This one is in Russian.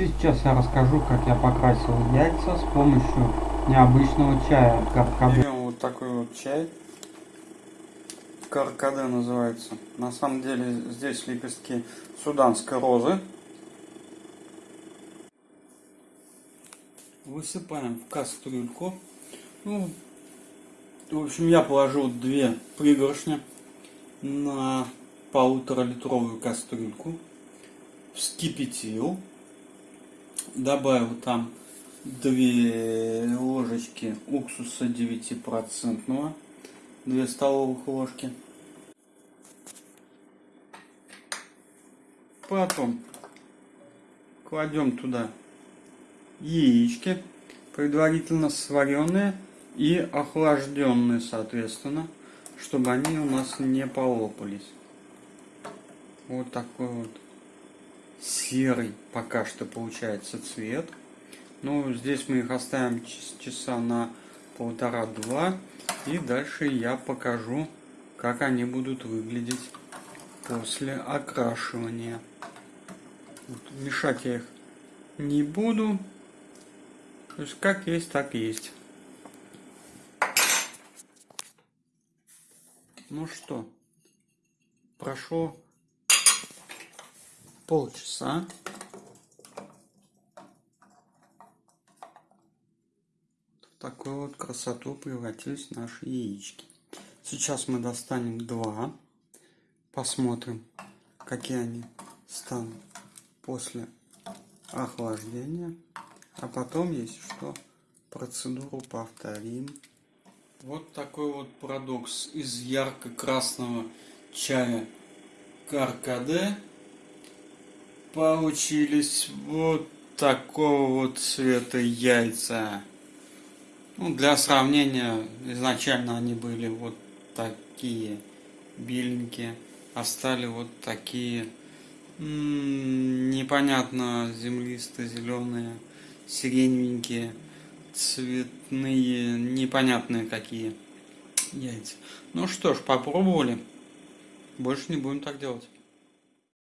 Сейчас я расскажу, как я покрасил яйца с помощью необычного чая каркаде. Вот такой вот чай. Каркаде называется. На самом деле здесь лепестки суданской розы. Высыпаем в кастрюльку. Ну, в общем, я положил две пригоршни на полутора литровую кастрюльку. Вскипятил добавил там 2 ложечки уксуса 9%, 2 столовых ложки. Потом кладем туда яички, предварительно сваренные и охлажденные, соответственно, чтобы они у нас не полопались. Вот такой вот серый пока что получается цвет. Ну, здесь мы их оставим часа на полтора-два. И дальше я покажу, как они будут выглядеть после окрашивания. Вот, мешать я их не буду. То есть как есть, так есть. Ну что, прошло полчаса. В такую вот красоту превратились наши яички. Сейчас мы достанем два. Посмотрим, какие они станут после охлаждения. А потом, если что, процедуру повторим. Вот такой вот парадокс из ярко-красного чая Каркаде получились вот такого вот цвета яйца. Ну, для сравнения, изначально они были вот такие беленькие, а стали вот такие непонятно землисто-зеленые, сиреневенькие, цветные, непонятные какие яйца. Ну что ж, попробовали. Больше не будем так делать.